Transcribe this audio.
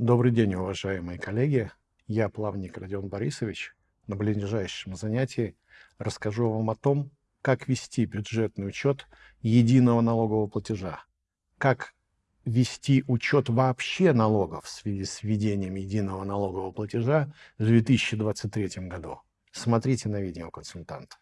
Добрый день, уважаемые коллеги. Я плавник Родион Борисович. На ближайшем занятии расскажу вам о том, как вести бюджетный учет единого налогового платежа, как вести учет вообще налогов в связи с введением единого налогового платежа в 2023 году. Смотрите на видео консультанта.